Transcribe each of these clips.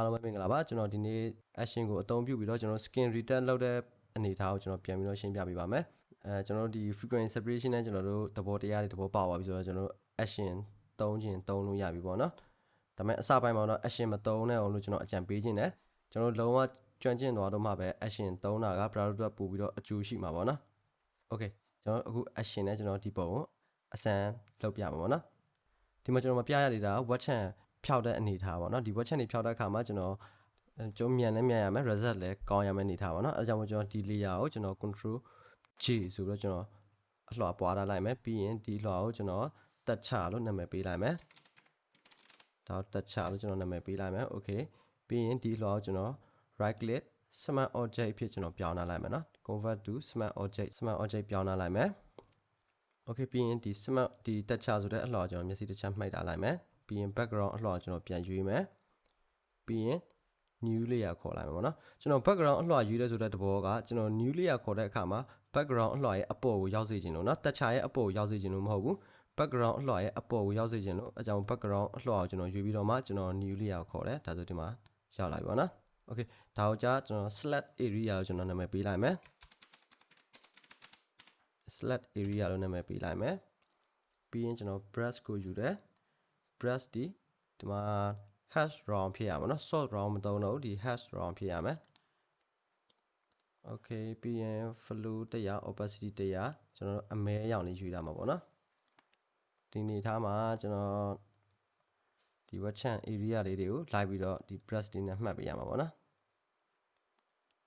အားလုံးပဲမင်္ဂလာပါကျွန်တော်ဒီနေ့ action ကိုအသုံးပြုပြီးတော့ကျွန်တော် skin return လုပ်တဲ့အနေအထားကိုကျွန်တော်ပြန်ပြီးတော့ရှင်းပြပေးပါမယ်အဲကျွန်တော်တို့ဒီ frequency separation နဲ့ကျွန်တော်တို့သဘောတရားတွေသဘောပေါက်သွားပြီဆိုတော့ကျွန်တော်တို့ action သုံးခြင်းသုံးလို့ရပြီပေါ့နော်ဒါပေမဲ့အစပိုင်းမှာတော့ action မသုံးနဲ့အောင်လို့ကျွန်တော်အကြံပေးခြင်းတယ်ကျွန်တော်တို့လုံးဝကျွမ်းကျင်သွားတော့မှပဲ action သုံးတာက browser အတွက်ပို့ပြီးတော့အကျိုးရှိမှာပေါ့နော် okay ကျွန်တော်အခု action နဲ့ကျွန်တော်ဒီပုံကိုအစမ်းလုပ်ပြပါပေါ့နော်ဒီမှာကျွန်တော်မပြရသေးတာ watch channel ဖြောက်တဲ့အနေထားပေါ့နော်ဒီ watch channel ဖြောက်တဲ့အခါမှာကျွန်တော်ကျုံးမြန်လည်းမြန်ရမယ် result လည်းကောင်းရမယ်အနေထားပေါ့နော်အဲဒါကြောင့်မို့ကျွန်တော်ဒီ layer ကိုကျွန်တော် control J ဆိုပြီးတော့ကျွန်တော်အလှော်ပွားထားလိုက်မယ်ပြီးရင်ဒီလှော်ကိုကျွန်တော်တက်ချလို့နာမည်ပေးလိုက်မယ်ဒါတက်ချလို့ကျွန်တော်နာမည်ပေးလိုက်မယ် okay ပြီးရင်ဒီလှော်ကိုကျွန်တော် right click smart object ဖြစ်ကျွန်တော်ပြောင်းလာလိုက်မယ်နော် convert to smart object smart object ပြောင်းလာလိုက်မယ် okay ပြီးရင်ဒီ smart ဒီတက်ချဆိုတဲ့အလှော်ကျွန်တော်မျက်စိတစ်ချက်မှိတ်ထားလိုက်မယ် ပြီးရင် background အလှော်ကျွန်တော်ပြန်ရွေးမယ်ပြီးရင် new layer ခေါ်လိုက်မှာပေါ့နော်ကျွန်တော် background အလှော်ယူရဲဆိုတဲ့သဘောကကျွန်တော် new layer ခေါ်တဲ့အခါမှာ background အလှော်ရဲ့အပေါ်ကိုရောက်စေခြင်းလို့နော်တက်ချာရဲ့အပေါ်ကိုရောက်စေခြင်းလို့မဟုတ်ဘူး background အလှော်ရဲ့အပေါ်ကိုရောက်စေခြင်းလို့အကြောင်း background အလှော်ကိုကျွန်တော်ယူပြီးတော့မှကျွန်တော် new layer ခေါ်တယ်ဒါဆိုဒီမှာရောက်လာပြီပေါ့နော် okay ဒါကိုကြာကျွန်တော် select area ကိုကျွန်တော်နာမည်ပေးလိုက်မယ် select area လို့နာမည်ပေးလိုက်မယ်ပြီးရင်ကျွန်တော် brush ကိုယူတယ် brush ဒီဒီမှာ hash round ဖြစ်ရမှာเนาะ sort round မသုံးတော့ဘူးဒီ hash round ဖြစ်ရမယ် okay ပြီးရင် flow တရား opacity တရားကျွန်တော်တို့အမဲအရောင်လေးယူရမှာပေါ့เนาะဒီနေထားမှာကျွန်တော်ဒီ web chat area လေးတွေကိုလိုက်ပြီးတော့ဒီ brush တွေနဲ့မှတ်ပေးရမှာပေါ့နော်။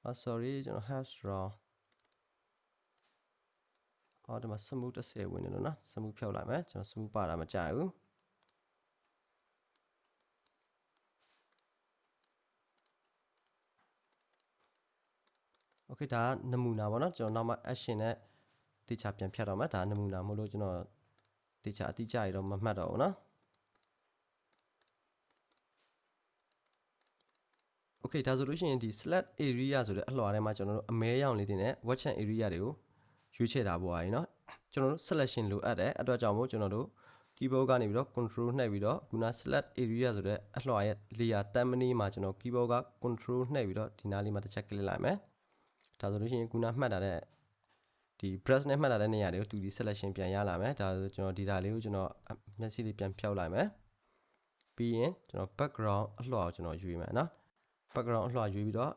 ah sorry ကျွန်တော် hash round အော်ဒီမှာ smooth 30ဝင်နေလို့နော် smooth ဖြုတ်လိုက်မယ်ကျွန်တော် smooth ပါတာမကြိုက်ဘူး โอเคဒါနမူနာပေါ့နော်ကျွန်တော်နောက်မှ action နဲ့တေချာပြန်ဖြတ်တော့မယ်ဒါနမူနာမဟုတ်လို့ကျွန်တော်တေချာအတိအကျရတော့မမှတ်တော့ဘူးနော်โอเคဒါဆိုလို့ရှိရင်ဒီ select area ဆိုတဲ့အလွှာထဲမှာကျွန်တော်တို့အမဲရောင်လေးတွေနဲ့ watch area တွေကိုရွေးချယ်တာပေါ့အားကြီးเนาะကျွန်တော်တို့ selection လိုအပ်တယ်အတွက်ကြောင့်မို့ကျွန်တော်တို့ keyboard ကနေပြီးတော့ control နှိပ်ပြီးတော့ခုန select area ဆိုတဲ့အလွှာရဲ့ layer တမ်းမနီးမှာကျွန်တော် keyboard က control နှိပ်ပြီးတော့ဒီနားလေးမှာတစ်ချက် click လိုက်မယ် ဒါဆိုလို့ရှိရင်ခုနမှတ်တာတဲ့ဒီ brush နဲ့မှတ်တာတဲ့နေရာတွေကိုသူဒီ selection ပြန်ရလာမယ်ဒါဆိုကျွန်တော် data လေးကိုကျွန်တော်မျက်စိလေးပြန်ဖြောက်လိုက်မယ်ပြီးရင်ကျွန်တော် background အလှော်ကိုကျွန်တော်ယူရမယ်နော် background အလှော်ယူပြီးတော့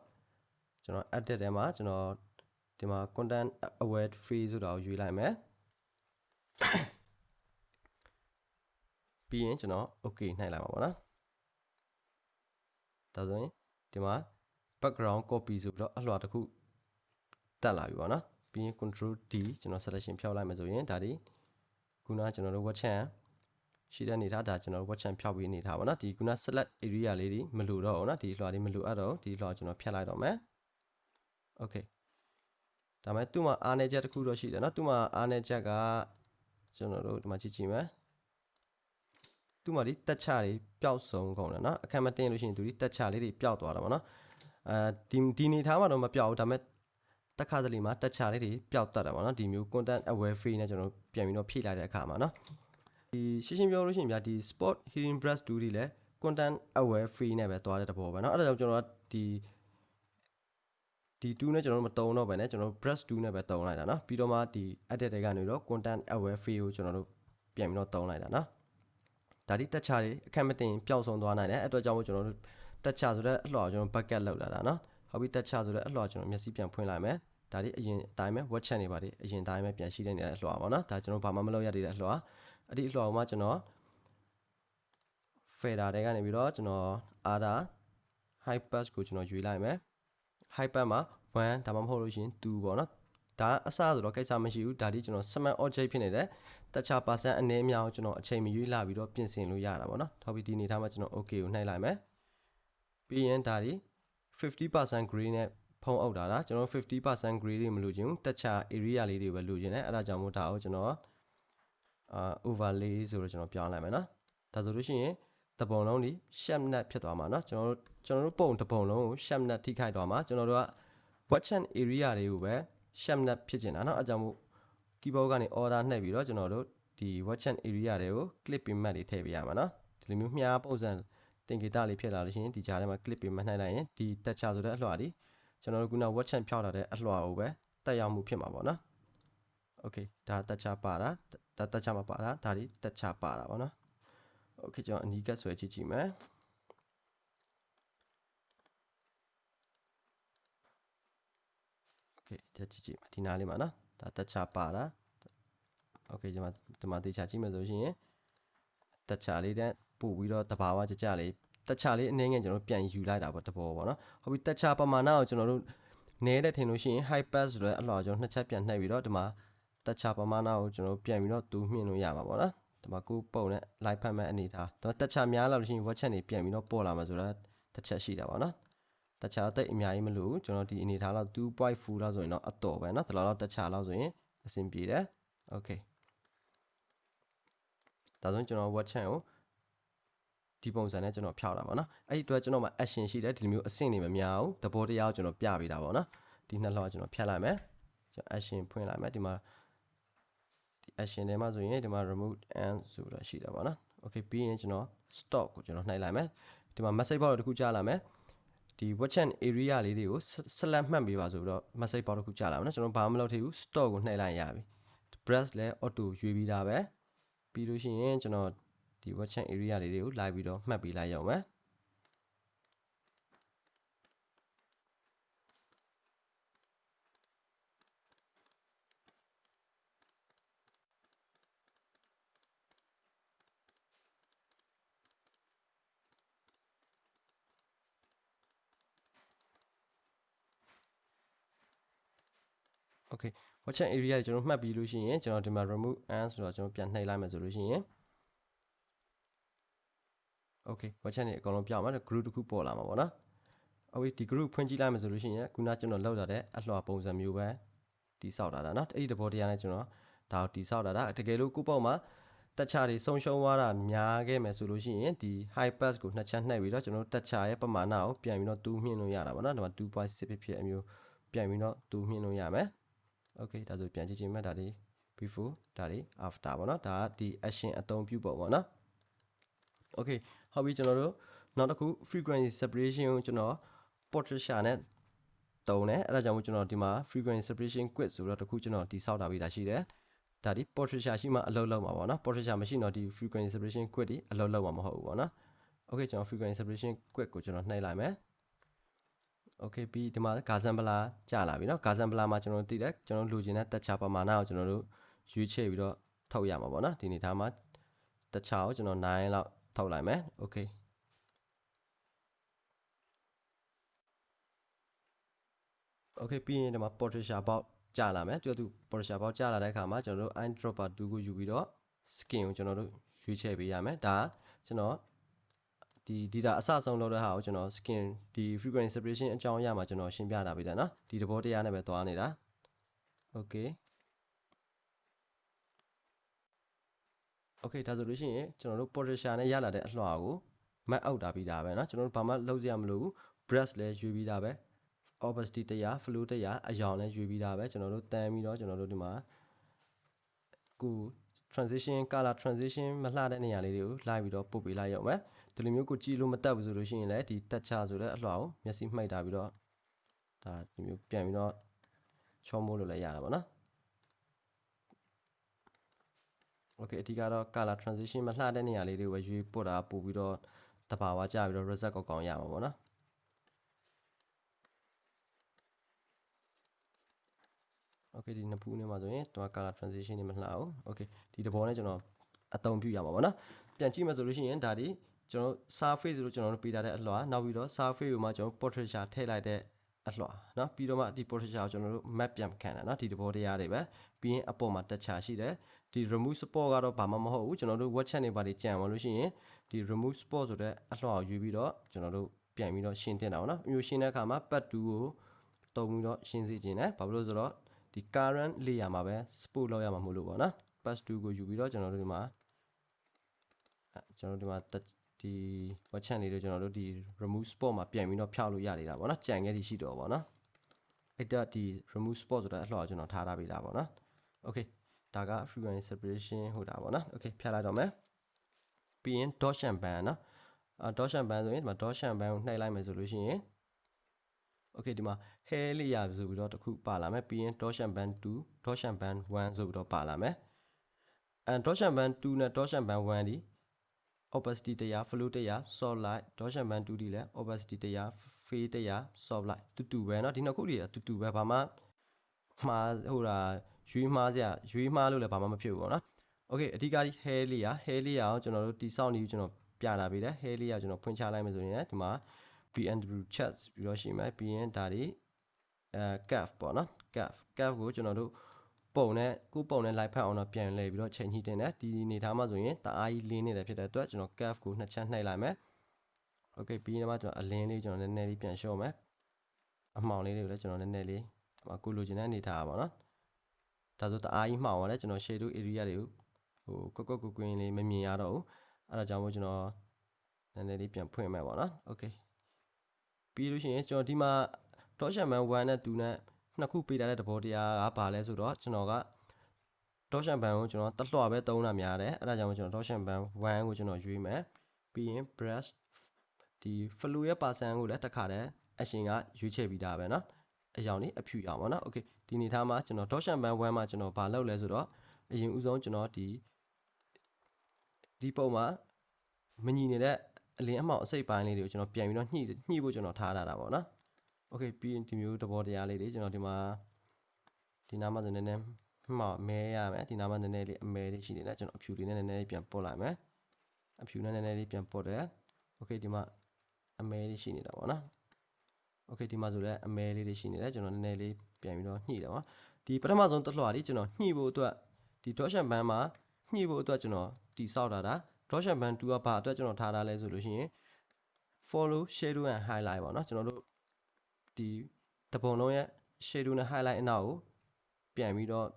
ကျွန်တော် edit ထဲမှာကျွန်တော်ဒီမှာ content aware free ဆိုတာကိုယူလိုက်မယ်ပြီးရင်ကျွန်တော် okay နှိုက်လိုက်ပါပေါ့နော်ဒါဆိုရင်ဒီမှာ background copy ဆိုပြီးတော့အလှော်တစ်ခု တက်လာပြီပေါ့နော်ပြီးရင် control D ကျွန်တော် selection ဖြောက်လိုက်မှဆိုရင်ဒါဒီခုနကျွန်တော်တို့ watch chain ရှိတဲ့အနေထားဒါကျွန်တော် watch chain ဖြောက်ပြီးအနေထားပေါ့နော်ဒီခုန select area လေးဒီမလိုတော့ဘူးနော်ဒီလွှာလေးမလိုအပ်တော့ဒီလွှာကျွန်တော်ဖြတ်လိုက်တော့မယ် okay ဒါမဲ့သူ့မှာအားနေချက်တစ်ခုတော့ရှိတယ်နော်သူ့မှာအားနေချက်ကကျွန်တော်တို့ဒီမှာကြည့်ကြည့်မယ်သူ့မှာဒီတက်ချတွေပျောက်ဆုံးကုန်တယ်နော်အခက်မတင်လို့ရှိရင်သူဒီတက်ချလေးတွေပျောက်သွားတာပေါ့နော်အဲဒီဒီနေထားမှာတော့မပျောက်ဘူးဒါမဲ့ တက်ခါသလီမှာတက်ချလေးတွေပျောက်တတ်တယ်ပေါ့နော်ဒီမျိုး content aware free နဲ့ကျွန်တော်ပြန်ပြီးတော့ဖြည့်လိုက်တဲ့အခါမှာနော်ဒီရှင်းရှင်းပြောလို့ရှိရင်ဗျာဒီ sport hearing brush 2တွေလည်း content aware free နဲ့ပဲသွားတဲ့တဘောပဲเนาะအဲ့ဒါကြောင့်ကျွန်တော်ဒီဒီ2နဲ့ကျွန်တော်တို့မတုံတော့ပဲねကျွန်တော်တို့ brush 2နဲ့ပဲတုံလိုက်တာเนาะပြီးတော့မှဒီ edit တွေကနေတော့ content aware free ကိုကျွန်တော်တို့ပြန်ပြီးတော့တုံလိုက်တာเนาะဒါဒီတက်ချတွေအခက်မတင်ပျောက်ဆုံးသွားနိုင်တယ်အဲ့အတွက်ကြောင့်မို့ကျွန်တော်တို့တက်ချဆိုတဲ့အလှော်ကျွန်တော် bucket လောက်လာတာเนาะ ဟောပြီးတက်ချဆိုတော့အလှော်ကျွန်တော်မျက်စိပြန်ဖွင့်လိုက်မယ်ဒါဒီအရင်အတိုင်းပဲ web chat နေပါလေအရင်အတိုင်းပဲပြန်ရှိနေတဲ့အလှော်ပါနော်ဒါကျွန်တော်ဘာမှမလုပ်ရသေးတဲ့အလှော်အဲ့ဒီအလှော်မှာကျွန်တော် fader တွေကနေပြီးတော့ကျွန်တော် ada high pass ကိုကျွန်တော်ယူလိုက်မယ် high pass မှာ1ဒါမှမဟုတ်လို့ရှင်2ပေါ့နော်ဒါအစဆိုတော့ကိစ္စမရှိဘူးဒါဒီကျွန်တော် smart object ဖြစ်နေတယ်တခြား person အနည်းအများကိုကျွန်တော်အချိန်မရွေးလာပြီးတော့ပြင်ဆင်လို့ရတာပေါ့နော်ထောက်ပြီးဒီအနေထားမှာကျွန်တော် okay ကိုနှိုက်လိုက်မယ်ပြီးရင်ဒါဒီ 50% gray နဲ့ဖုံးအုပ်တာလားကျွန်တော်50% gray တွေမလိုချင်ဘူးတက်ချာ area လေးတွေပဲလိုချင်တယ်အဲ့ဒါကြောင့်မို့ဒါကိုကျွန်တော်အာ overlay ဆိုတော့ကျွန်တော်ပြောင်းလိုက်မယ်နော်ဒါဆိုလို့ရှိရင်တပုံလုံးဒီ shape net ဖြစ်သွားမှာเนาะကျွန်တော်တို့ကျွန်တော်တို့ပုံတပုံလုံးကို shape net ထိခိုက်သွားမှာကျွန်တော်တို့က watching area တွေကိုပဲ shape net ဖြစ်ကျင်တာเนาะအဲကြောင့်မို့ keyboard ကနေ order နှိပ်ပြီးတော့ကျွန်တော်တို့ဒီ watching area တွေကို clip pin mat တွေထည့်ပေးရမှာเนาะဒီလိုမျိုးမြားပုံစံ သင်္ကေတလေးဖြစ်လာလို့ရှိရင်ဒီကြားထဲမှာ clip ပေးမှနှိုက်လိုက်ရင်ဒီတက်ချဆိုတဲ့အလွှာဒီကျွန်တော်တို့ခုန watch chant ဖြောက်လာတဲ့အလွှာကိုပဲတက်ရောက်မှုဖြစ်မှာပေါ့နော် okay ဒါတက်ချပါတာဒါတက်ချမှာပါတာဒါဒီတက်ချပါတာပေါ့နော် okay ကျွန်တော်အနီးကပ်ဆွဲကြည့်ကြည့်မယ် okay ကြည့်ကြည့်ဒီနားလေးမှာနော်ဒါတက်ချပါတာ okay ဒီမှာဒီမှာတေချာကြည့်မယ်ဆိုလို့ရှိရင်တက်ချလေးတဲ့ ပို့ပြီးတော့တဘာဝကြကြလေးတက်ချလေးအနည်းငယ်ကျွန်တော်တို့ပြန်ယူလိုက်တာပေါ့တဘောပေါ့နော်ဟုတ်ပြီတက်ချပမာဏကိုကျွန်တော်တို့နဲတဲ့ထင်လို့ရှိရင် high pass ဆိုတဲ့အလှော်ကျွန်တော်နှစ်ချက်ပြန်နှိပ်ပြီးတော့ဒီမှာတက်ချပမာဏကိုကျွန်တော်ပြန်ပြီးတော့တူးမြင့်လို့ရမှာပေါ့နော်ဒီမှာကိုပုံနဲ့ live ဖတ်မဲ့အနေထားတော့တက်ချများလာလို့ရှိရင် watch ချက်နေပြန်ပြီးတော့ပေါ်လာမှာဆိုတော့တစ်ချက်ရှိတာပေါ့နော်တခြားတိတ်အများကြီးမလို့ကျွန်တော်ဒီအနေထားလောက်2.4လောက်ဆိုရင်တော့အတော်ပဲเนาะဒီလောက်တော့တခြားလောက်ဆိုရင်အဆင်ပြေတယ် okay ဒါဆိုရင်ကျွန်တော် word chant ကို ဒီပုံစံနဲ့ကျွန်တော်ဖြောက်တာပေါ့နော်အဲ့ဒီအတွက်ကျွန်တော်မှာ action ရှိတယ်ဒီလိုမျိုးအဆင့်တွေမများဘူးသဘောတရားကိုကျွန်တော်ပြပေးတာပေါ့နော်ဒီနှစ်လောက်ကျွန်တော်ဖြတ်လိုက်မယ်ကျွန်တော် action ဖွင့်လိုက်မယ်ဒီမှာဒီ action ထဲမှာဆိုရင်ဒီမှာ remove and ဆိုတာရှိတယ်ပေါ့နော် okay ပြီးရင်ကျွန်တော် stop ကိုကျွန်တော်နှိုက်လိုက်မယ်ဒီမှာ message box တစ်ခုကြားလာမယ်ဒီ watch and area လေးတွေကိုဆက်လက်မှတ်ပေးပါဆိုပြီးတော့ message box တစ်ခုကြားလာမယ်နော်ကျွန်တော်ဘာမှမလုပ်သေးဘူး stop ကိုနှိုက်လိုက်ရပြီ brush လည်း auto ရွေးပြီးသားပဲပြီးလို့ရှိရင်ကျွန်တော် ဒီ watch chain area လေးတွေကိုလိုက်ပြီးတော့မှတ်ပေးလိုက်ရအောင်မယ်။ Okay watch chain area ကျွန်တော်မှတ်ပြီးလို့ရှိရင်ကျွန်တော်ဒီမှာ remove and ဆိုတော့ကျွန်တော်ပြန်နှိပ်လိုက်မယ်ဆိုလို့ရှိရင် Okay watch chain တွေအကုန်လုံးပြောင်းမှာ group တစ်ခုပေါ်လာမှာပေါ့နော်။ Okay ဒီ group ဖွင့်ကြည့်လိုက်မယ်ဆိုလို့ရှိရင်ခုနကျွန်တော်လောက်လာတဲ့အလှော်ပုံစံမျိုးပဲတိဆောက်တာဒါနော်အဲ့ဒီတဘောတရားနဲ့ကျွန်တော်ဒါကိုတိဆောက်တာဒါတကယ်လို့ကိုပေါ့မှာတက်ချတွေဆုံးရှုံးသွားတာများခဲ့မယ်ဆိုလို့ရှိရင်ဒီ high pass ကိုနှစ်ချက်နှိပ်ပြီးတော့ကျွန်တော်တက်ချရဲ့ပမာဏကိုပြန်ပြီးတော့တူးမြင့်လို့ရတာပေါ့နော်ဒီမှာ2.6ဖြစ်ဖြစ်အမျိုးပြန်ပြီးတော့တူးမြင့်လို့ရမယ် okay ဒါဆိုပြန်ကြည့်ချင်းမှတ်ဒါဒီ before ဒါဒီ after ပေါ့နော်ဒါကဒီ action အသုံးပြုပုံပေါ့နော် okay ဟုတ်ပြီကျွန်တော်တို့နောက်တစ်ခု frequency separation ကိုကျွန်တော် portraiture နဲ့တုံးတယ်အဲ့ဒါကြောင့်မို့ကျွန်တော်ဒီမှာ frequency separation quit ဆိုတော့တခုကျွန်တော်တိဆောက်တာပြီးတာရှိတယ်ဒါဒီ portraiture ရှိမှအလုပ်လုပ်မှာပေါ့နော် portraiture မရှိတော့ဒီ frequency separation quit ဒီအလုပ်လုပ်မှာမဟုတ်ဘူးပေါ့နော် okay ကျွန်တော် frequency separation quit ကိုကျွန်တော်နှိပ်လိုက်မယ် okay ပြီးဒီမှာဂါဇန်ပလာကြာလာပြီเนาะဂါဇန်ပလာမှာကျွန်တော်တို့တည်တယ်ကျွန်တော်လိုချင်တဲ့တက်ချာပမာဏကိုကျွန်တော်တို့ရွေးချယ်ပြီးတော့ထုတ်ရမှာပေါ့เนาะဒီနေသားမှာတက်ချာကိုကျွန်တော်9လောက် ထုတ်လိုက်မယ် okay okay ပြီးရင်ဒီမှာ portraiture box ကြာလာမယ်တူတူ portraiture box ကြာလာတဲ့အခါမှာကျွန်တော်တို့ eyedropper 2ကိုယူပြီးတော့ skin ကိုကျွန်တော်တို့ရွေးချယ်ပေးရမယ်ဒါကျွန်တော်ဒီ data အစအဆုံးလုပ်တဲ့ဟာကိုကျွန်တော် skin ဒီ frequency separation အကြောင်းအရာမှာကျွန်တော်ရှင်းပြတာပေးတယ်နော်ဒီသဘောတရားနဲ့ပဲသွားနေတာ okay okay ဒါဆိုလို့ရှိရင်ကျွန်တော်တို့ portraiture နဲ့ရလာတဲ့အလှော်ကို map out တာပြီးတာပဲเนาะကျွန်တော်တို့ဘာမှလုပ်စရာမလိုဘူး brush လည်းရွေးပြီးတာပဲ opacity တရား flow တရားအယောင်လည်းရွေးပြီးတာပဲကျွန်တော်တို့တန်းပြီးတော့ကျွန်တော်တို့ဒီမှာကို transition color transition မလှတဲ့နေရာလေးတွေကိုလိုက်ပြီးတော့ပုတ်ပေးလိုက်ရအောင်မယ်ဒီလိုမျိုးကိုကြည့်လို့မတက်ဘူးဆိုလို့ရှိရင်လည်းဒီတက်ချဆိုတဲ့အလှော်ကိုမျက်စိမှိတ်တာပြီးတော့ဒါဒီမျိုးပြန်ပြီးတော့ချောမိုးလို့လည်းရတာပေါ့နော် okay အဓိကတော့ color transition မလှတဲ့နေရာလေးတွေကိုပဲရွေးပို့တာပို့ပြီးတော့တဘာဝကြပြီးတော့ result ကောင်းကောင်းရမှာပေါ့နော် okay ဒီနှစ်ဖူးနဲ့မှာဆိုရင်တော့ color transition တွေမလှအောင် okay ဒီတဘောနဲ့ကျွန်တော်အသုံးပြုရမှာပေါ့နော်ပြန်ကြည့်မှဆိုလို့ရှိရင်ဒါဒီကျွန်တော် surface လို့ကျွန်တော်တို့ပေးထားတဲ့အလှော်နောက်ပြီးတော့ surface ကိုမှကျွန်တော် portraiture ထည့်လိုက်တဲ့အလှော်เนาะပြီးတော့မှဒီ portraiture ကိုကျွန်တော်တို့ map ပြန်ခံတာเนาะဒီတဘောတရားတွေပဲပြီးရင်အပေါ်မှာ texture ရှိတယ် ဒီ remove support ကတော့ဘာမှမဟုတ်ဘူးကျွန်တော်တို့ web chat တွေပါတွေကြံပါလို့ရှိရင်ဒီ remove support ဆိုတဲ့အလှော်ကိုယူပြီးတော့ကျွန်တော်တို့ပြန်ပြီးတော့ရှင်းတင်တာပေါ့နော်မျိုးရှင်းတဲ့အခါမှာ pad 2ကိုတုံပြီးတော့ရှင်းစေခြင်းနဲ့ဘာဖြစ်လို့ဆိုတော့ဒီ current layer မှာပဲ support လောက်ရမှာမဟုတ်လို့ပေါ့နော် pad 2ကိုယူပြီးတော့ကျွန်တော်တို့ဒီမှာကျွန်တော်တို့ဒီမှာဒီ web chat လေးတွေကျွန်တော်တို့ဒီ remove spot မှာပြန်ပြီးတော့ဖြောက်လို့ရနေတာပေါ့နော်ကြံခဲ့သည်ရှိတော့ပေါ့နော်အဲ့တော့ဒီ remove spot ဆိုတာအလှော်ကျွန်တော်ထားထားပေးတာပေါ့နော် okay ဒါက frequency separation ဟုတ်တာပေါ့နော် okay ဖြတ်လိုက်တော့မယ်ပြီးရင် dot and band နော် အာ dot shan ban ဆိုရင်ဒီမှာ dot shan ban ကိုနှိုက်လိုက်မယ်ဆိုလို့ရှိရင် okay ဒီမှာ hair layer ဆိုပြီးတော့တစ်ခုပါလာမယ်ပြီးရင် dot shan ban 2 dot shan ban 1ဆိုပြီးတော့ပါလာမယ်အဲ dot shan ban 2နဲ့ dot shan ban 1ဒီ opacity တရား flow တရား soft light dot shan ban 2ဒီလည်း opacity တရား fade တရား soft light တူတူပဲเนาะဒီနှစ်ခုတွေတူတူပဲဘာမှမှားဟိုတာ ရွေးမှားစရာရွေးမှားလို့လည်းဘာမှမဖြစ်ဘူးပေါ့နော် okay အဓိကဒီ hair layer hair layer ကိုကျွန်တော်တို့တိစောက်နေပြီးကျွန်တော်ပြတာပေးတယ် hair layer ကျွန်တော်ဖွင့်ချလိုက်မယ်ဆိုရင်ဒီမှာ VNW chat ပြီးတော့ရှိမယ်ပြီးရင်ဒါတွေအဲ cap ပေါ့နော် cap cap ကိုကျွန်တော်တို့ပုံနဲ့ကိုပုံနဲ့ live ဖတ်အောင်တော့ပြန်လဲပြီးတော့ချိန်ညှိတင်တယ်ဒီနေထားမှာဆိုရင်တအားကြီးလင်းနေတယ်ဖြစ်တဲ့အတွက်ကျွန်တော် cap ကိုနှစ်ချက်နှိပ်လိုက်မယ် okay ပြီးရင်မှကျွန်တော်အလင်းလေးကျွန်တော်နည်းနည်းလေးပြန်လျှော့မယ်အမှောင်လေးတွေကိုလည်းကျွန်တော်နည်းနည်းလေးဒီမှာကိုလိုချင်တဲ့အနေထားပါတော့ ဒါဆိုတအားကြီးမှောင်သွားတယ်ကျွန်တော် shadow area တွေကိုဟိုကွက်ကွက်ကွကွင်းလေးမမြင်ရတော့ဘူးအဲ့ဒါကြောင့်မို့ကျွန်တော်နည်းနည်းလေးပြန်ဖွင့်မယ်ပေါ့နော် okay ပြီးလို့ရှိရင်ကျွန်တော်ဒီမှာ Toshan Man 1နဲ့2နဲ့နှစ်ခုပေးထားတဲ့သဘောတရားကဘာလဲဆိုတော့ကျွန်တော်က Toshan Man ကိုကျွန်တော်တက်လွှပဲသုံးတာများတယ်အဲ့ဒါကြောင့်ကျွန်တော် Toshan Man 1ကိုကျွန်တော်ရွေးမယ်ပြီးရင် brush ဒီ flow ရဲ့ percent ကိုလည်းတစ်ခါတည်း action ကရွေးချယ်ပြီးသားပဲเนาะအရောင်လေးအဖြူရောင်ပါเนาะ okay ဒီနေသားမှာကျွန်တော် Toshan Man 1မှာကျွန်တော်ဘာလုပ်လဲဆိုတော့အရင်ဦးဆုံးကျွန်တော်ဒီဒီပုံမှာမညီနေတဲ့အလင်းအမှောင်အစိတ်ပိုင်းလေးတွေကိုကျွန်တော်ပြန်ပြီးတော့ညှိညှိဖို့ကျွန်တော်ထားထားတာပေါ့နော်။ Okay ပြီးရင်ဒီမျိုးသဘောတရားလေးတွေကျွန်တော်ဒီမှာဒီနားမှာဆိုနည်းနည်းမှောင်မဲရမယ်ဒီနားမှာနည်းနည်းလေးအမဲလေးရှိနေတယ်ကျွန်တော်အဖြူလေးနဲ့နည်းနည်းလေးပြန်ပုတ်လိုက်မယ်။အဖြူနဲ့နည်းနည်းလေးပြန်ပုတ်တယ်။ Okay ဒီမှာအမဲလေးရှိနေတာပေါ့နော်။ Okay ဒီမှာဆိုလည်းအမဲလေးတွေရှိနေတယ်ကျွန်တော်နည်းနည်းလေး ပြန်ပြီးတော့ညှိတယ်ပေါ့။ဒီပထမဆုံးတစ်လွှာလေးကျွန်တော်ညှိဖို့အတွက်ဒီ dot band မှာညှိဖို့အတွက်ကျွန်တော်တိဆောက်တာဒါ drawshan band 2ကဘာအတွက်ကျွန်တော်ထားထားလဲဆိုလို့ရှိရင် follow shadow and highlight ပေါ့နော်ကျွန်တော်တို့ဒီတပုံလုံးရဲ့ shadow နဲ့ highlight အနောက်ကိုပြန်ပြီးတော့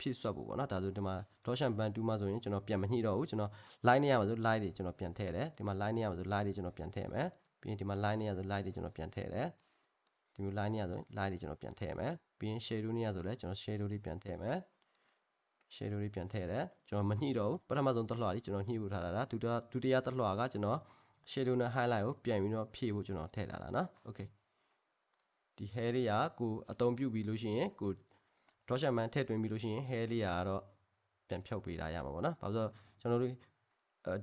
ဖြည့်ဆွတ်ဖို့ပေါ့နော်ဒါဆိုဒီမှာ drawshan band 2မှာဆိုရင်ကျွန်တော်ပြန်မညှိတော့ဘူးကျွန်တော် line နေရမှာဆို line တွေကျွန်တော်ပြန်ထည့်တယ်ဒီမှာ line နေရမှာဆို line တွေကျွန်တော်ပြန်ထည့်မယ်ပြီးရင်ဒီမှာ line နေရဆို line တွေကျွန်တော်ပြန်ထည့်တယ် ဒီမျိုး line နေရဆို line တွေကျွန်တော်ပြန်ထည့်မယ်ပြီးရင် shadow နေရဆိုလည်းကျွန်တော် shadow တွေပြန်ထည့်မယ် shadow လေးပြန်ထည့်တယ်ကျွန်တော်မညှိတော့ဘူးပထမဆုံးတစ်လွှာလေးကျွန်တော်ညှိဖို့ထားတာဒါဒုတိယဒုတိယတစ်လွှာကကျွန်တော် shadow နဲ့ highlight ကိုပြန်ပြီးတော့ဖြည့်ဖို့ကျွန်တော်ထည့်လာတာနော် okay ဒီ hair လေးကကိုအသုံးပြုပြီးလို့ရှိရင်ကို drawshan man ထည့်သွင်းပြီးလို့ရှိရင် hair လေးကတော့ပြန်ဖြုတ်ပေးတာရမှာပေါ့နော်ဘာလို့ဆိုကျွန်တော်တို့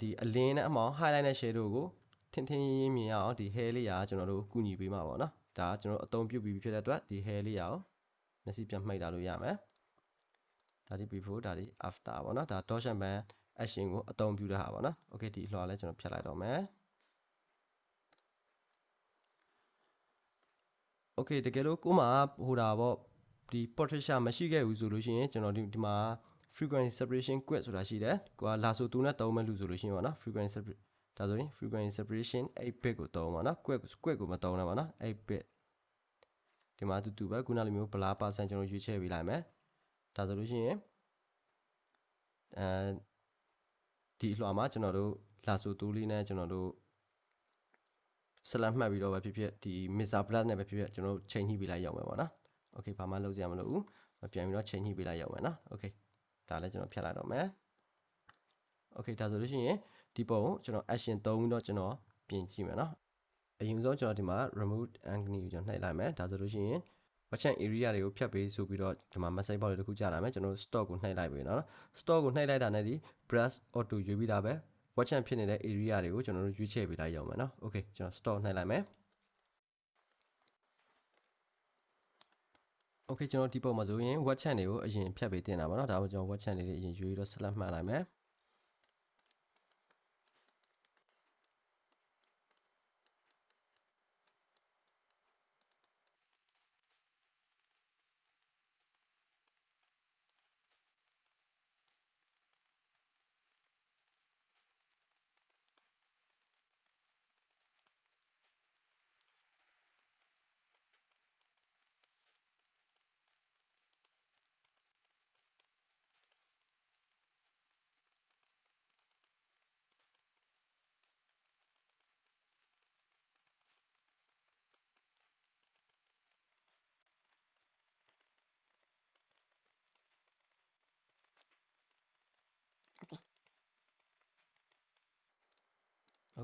ဒီအလင်းနဲ့အမောင် highlight နဲ့ shadow ကိုထင်းထင်းရင်းရင်းမြင်ရအောင်ဒီ hair လေးကကျွန်တော်တို့ကူညီပေးမှာပေါ့နော် ဒါကကျွန်တော်အသုံးပြုပြီးဖြစ်တဲ့အတွက်ဒီ hair လေးရအောင်မျက်စိပြန်မှိတ်လာလို့ရမယ်ဒါဒီ before ဒါဒီ after ပေါ့နော်ဒါ torsion band action ကိုအသုံးပြုတဲ့ဟာပေါ့နော် okay ဒီအလွှာလဲကျွန်တော်ဖြတ်လိုက်တော့မယ် okay တကယ်လို့ကိုမှဟိုတာပေါ့ဒီ portraiture မရှိခဲ့ဘူးဆိုလို့ရှိရင်ကျွန်တော်ဒီဒီမှာ frequency separation quit ဆိုတာရှိတယ်ကိုကလာဆို2နဲ့3မဲ့လူဆိုလို့ရှိရင်ပေါ့နော် frequency separation ဒါဆိုရင် frequency separation 8 bit ကိုသုံးပါနော် quit quit ကိုမသုံးနဲ့ပါနော်8 bit ဒီမှာတူတူပဲခုနလိုမျိုး blur percent ကျွန်တော်ရွေးချယ်ပေးလိုက်မယ်ဒါဆိုလို့ရှိရင်အဲဒီအလွှာမှာကျွန်တော်တို့လာဆိုတူးလေးနဲ့ကျွန်တော်တို့ဆလတ်မှတ်ပြီးတော့ပဲဖြစ်ဖြစ်ဒီ mixer plus နဲ့ပဲဖြစ်ဖြစ်ကျွန်တော်တို့ချိန်ညှိပေးလိုက်ရောက်မယ်ပေါ့နော်။ Okay ဘာမှလုပ်စရာမလိုဘူး။ပြန်ပြီးတော့ချိန်ညှိပေးလိုက်ရောက်မယ်နော်။ Okay ဒါလည်းကျွန်တော်ဖြတ်လိုက်တော့မယ်။ Okay ဒါဆိုလို့ရှိရင် ဒီပုံကိုကျွန်တော် action သုံးပြီးတော့ကျွန်တော်ပြင်ကြည့်မယ်နော်အရင်ဆုံးကျွန်တော်ဒီမှာ remove angle ကိုကျွန်တော်နှိပ်လိုက်မယ်ဒါဆိုလို့ရှိရင် merchant area တွေကိုဖြတ်ပေးဆိုပြီးတော့ဒီမှာ message box တွေတစ်ခုကြာလာမယ်ကျွန်တော် stock ကိုနှိပ်လိုက်ပြီနော် stock ကိုနှိပ်လိုက်တာနဲ့ဒီ brush auto ယူပြီးတာပဲ merchant ဖြစ်နေတဲ့ area တွေကိုကျွန်တော်တို့ရွေးချယ်ပေးလိုက်ရအောင်မယ်နော် okay ကျွန်တော် stock နှိပ်လိုက်မယ် okay ကျွန်တော်ဒီပုံမှာဆိုရင် web chat တွေကိုအရင်ဖြတ်ပေးတင်တာပါနော်ဒါမှကျွန်တော် web chat လေးတွေအရင်ယူပြီးတော့ select မှတ်လိုက်မယ်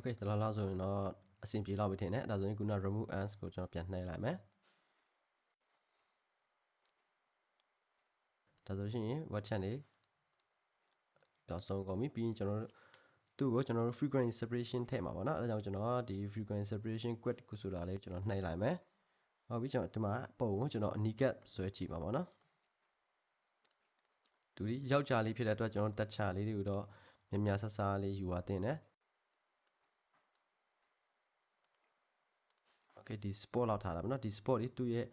okay ဒါလောက်လောက်ဆိုရင်တော့အဆင်ပြေလောက်ပြီထင်တယ်အဲ့ဒါဆိုရင်ခုန remove ants ကိုကျွန်တော်ပြန်နှိပ်လိုက်မယ်ဒါဆိုရှင် web chat နေပြောင်းဆုံးကုန်ပြီပြီးရင်ကျွန်တော်တို့သူ့ကိုကျွန်တော်တို့ frequency separation ထည့်မှာပါเนาะအဲဒါကြောင့်ကျွန်တော်ဒီ frequency separation quit ကိုဆိုတာလေးကျွန်တော်နှိပ်လိုက်မယ်ဟုတ်ပြီကျွန်တော်ဒီမှာပုံကိုကျွန်တော် anicap ဆွဲကြည့်ပါပါเนาะသူဒီယောက်ျားလေးဖြစ်တဲ့အတွက်ကျွန်တော်တက်ချလေးတွေကိုတော့မြင်မြဆဆလေးယူပါတင်တယ် okay ဒီ sport လောက်ထားတာပေါ့နော်ဒီ sport လေးသူ့ရဲ့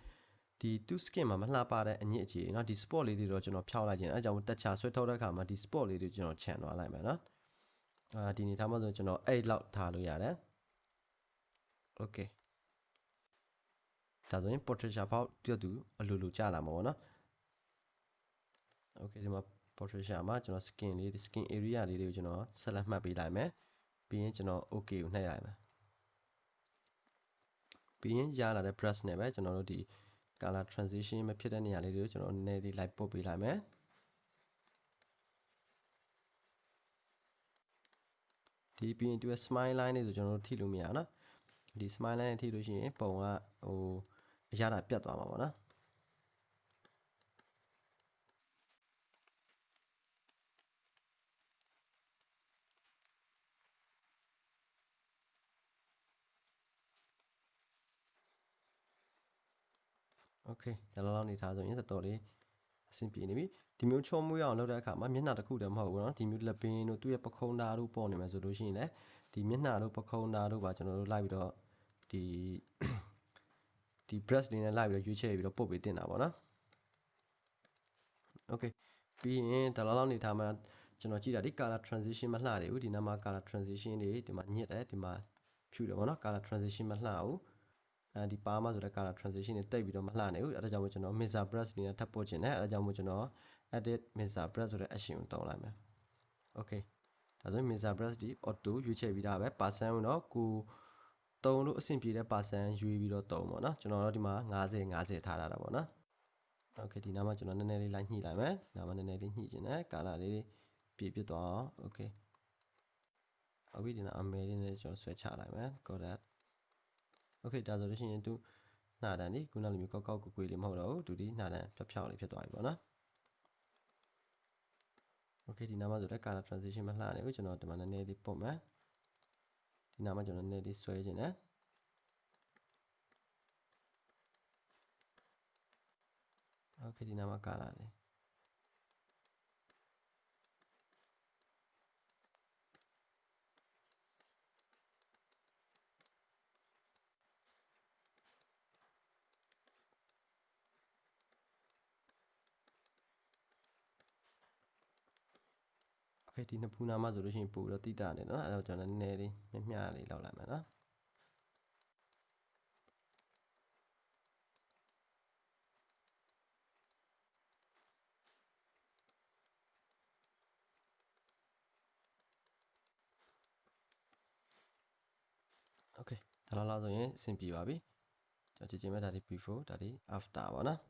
ဒီသူ့ skin မှာမလှပတဲ့အညစ်အကြေเนาะဒီ sport လေးတွေတော့ကျွန်တော်ဖြောက်လိုက်ခြင်းအဲကြောင့်တက်ချဆွဲထုတ်တဲ့အခါမှာဒီ sport လေးတွေကျွန်တော်ခြံသွားလိုက်မယ်เนาะအာဒီနေထားမှဆိုကျွန်တော်8လောက်ထားလို့ရတယ် okay ဒါဆိုရင် portrait ဖောက်တွတ်သူအလိုလိုကြာလာမှာပေါ့နော် okay ဒီမှာ portrait မှာကျွန်တော် skin လေး skin area လေးတွေကိုကျွန်တော်ဆက်လက်မှတ်ပေးလိုက်မယ်ပြီးရင်ကျွန်တော် okay ကိုနှိပ်လိုက်မယ် ပြီးရင်ရလာတဲ့ brush နဲ့ပဲကျွန်တော်တို့ဒီ color transition မဖြစ်တဲ့နေရာလေးတွေကိုကျွန်တော်နည်းနည်းလေး light ပုတ်ပေးလိုက်မယ်ဒီပြီးရင်သူရဲ့ smile line လေးဆိုကျွန်တော်တို့ထိလို့မရအောင်နော်ဒီ smile line နဲ့ထိလို့ရှိရင်ပုံကဟိုအရတာပြတ်သွားမှာပေါ့နော် โอเคဒါလောက်လောက်နေထားဆိုရင်တော်တော်လေးအဆင်ပြေနေပြီဒီမျိုးချုံမွေးအောင်လုပ်တဲ့အခါမှာမျက်နှာတစ်ခုတည်းမဟုတ်ဘူးเนาะဒီမျိုးလက်ပင်တို့သူ့ရဲ့ပခုံးသားတို့ပေါ်နေမယ်ဆိုလို့ရှိရင်လည်းဒီမျက်နှာတို့ပခုံးသားတို့ပါကျွန်တော်တို့လိုက်ပြီးတော့ဒီဒီ brush လေးနဲ့လိုက်ပြီးတော့ရွေးချယ်ပြီးတော့ပုတ်ပေးတင်တာပေါ့နော်โอเคပြီးရင်ဒါလောက်လောက်နေထားမှာကျွန်တော်ကြည့်တာဒီ color transition မလှတယ်ဘူးဒီနားမှာ color transition တွေဒီမှာညစ်တယ်ဒီမှာဖြူတယ်ပေါ့နော် color transition မလှဘူး အဲဒီပါမဆိုတဲ့ color transition တွေတိတ်ပြီးတော့မလှနိုင်ဘူးအဲဒါကြောင့်မို့ကျွန်တော် mixer brush နေနဲ့ထပ်ပို့ခြင်းနဲ့အဲဒါကြောင့်မို့ကျွန်တော် edit mixer brush ဆိုတဲ့ action ကိုတောင်းလိုက်မယ် okay ဒါဆိုရင် mixer brush ဒီ auto ရွေးချယ်ပြီးသားပဲ percent တော့ကိုတုံးလို့အဆင်ပြေတဲ့ percent ရွေးပြီးတော့တုံးပေါ့နော်ကျွန်တော်တို့ဒီမှာ90 50ထားတာပေါ့နော် okay ဒီနားမှာကျွန်တော်နည်းနည်းလေးလိုက်ညှိလိုက်မယ်နားမှာနည်းနည်းလေးညှိခြင်းနဲ့ color လေးပြည့်ပြည့်သွားအောင် okay အခုဒီနားအမဲလေးနဲ့ကျွန်တော်ဆွဲချလိုက်မယ် got that okay ဒါဆိုလို့ရှိရင်သူနှာတန်ဒီခုနလိုမျိုးကောက်ကောက်ကွကွေးလေးမဟုတ်တော့ဘူးသူဒီနှာတန်ဖြောက်ဖြောက်လေးဖြစ်သွားပြီပေါ့နော် okay ဒီနားမှာဆိုတော့ color transition မလှနေဘူးကျွန်တော်ဒီမှာနည်းနည်းလေးပုတ်မယ်ဒီနားမှာကျွန်တော်နည်းနည်းလေးဆွဲခြင်းနဲ့ okay ဒီနားမှာ color လေး okay ဒီနှစ်ဖူးနားမှာဆိုလို့ရှိရင်ပို့တော့တိတာနေနော်အဲ့တော့ကျွန်တော်နည်းနည်းလေးမျှမျှလေးလောက်လိုက်မယ်နော် okay ဒါလောက်လောက်ဆိုရင်အဆင်ပြေပါပြီကျွန်တော်ကြည့်ကြည့်မယ်ဒါဒီ before ဒါဒီ after ပါနော်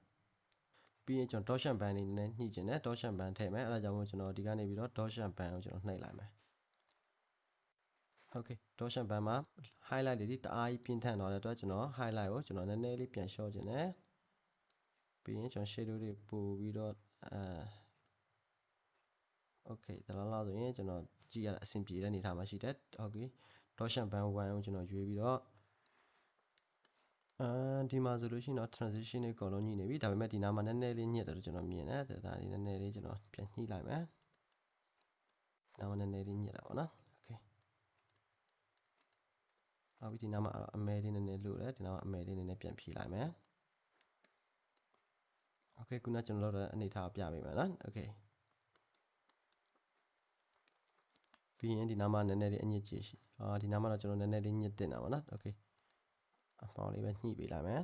ပြီးရင်ကျွန်တော် dotchan band နေနဲ့ညှိကျင်တယ် dotchan band ထည့်မယ်အဲ့ဒါကြောင့်မို့ကျွန်တော်ဒီကနေပြီးတော့ dotchan band ကိုကျွန်တော်နှိပ်လိုက်မယ် okay dotchan band မှာ highlight တွေဒီတအားကြီးပြင်းထန်တော့တဲ့အတွက်ကျွန်တော် highlight ကိုကျွန်တော်နည်းနည်းလေးပြန်လျှော့ကျင်တယ်ပြီးရင်ကျွန်တော် shadow တွေပို့ပြီးတော့အဲ okay ဒါလောက်လောက်ဆိုရင်ကျွန်တော်ကြည့်ရတာအဆင်ပြေတဲ့အနေထားမှာရှိတယ် okay dotchan band 1ကိုကျွန်တော်ရွေးပြီးတော့ အာဒီမှာဆိုလို့ရှိရင်တော့ transition တွေအကုန်လုံးညှိနေပြီဒါပေမဲ့ဒီနားမှာနည်းနည်းလေးညှစ်တယ်လို့ကျွန်တော်မြင်တယ်ဒါလေးနည်းနည်းလေးကျွန်တော်ပြန်ညှိလိုက်မယ်နားမှာနည်းနည်းလေးညှစ်တာပေါ့နော် okay ဟုတ်ပြီဒီနားမှာအမဲလေးနည်းနည်းလို့တယ်ဒီနားမှာအမဲလေးနည်းနည်းပြန်ဖြည့်လိုက်မယ် okay ခုနကျွန်တော်တို့အနေထားပြပေးမယ်နော် okay ပြီးရင်ဒီနားမှာနည်းနည်းလေးအညစ်ကြေးရှိအာဒီနားမှာတော့ကျွန်တော်နည်းနည်းလေးညစ်တင်တာပါနော် okay အမောင်လေးပဲညှိပေးလိုက်မယ်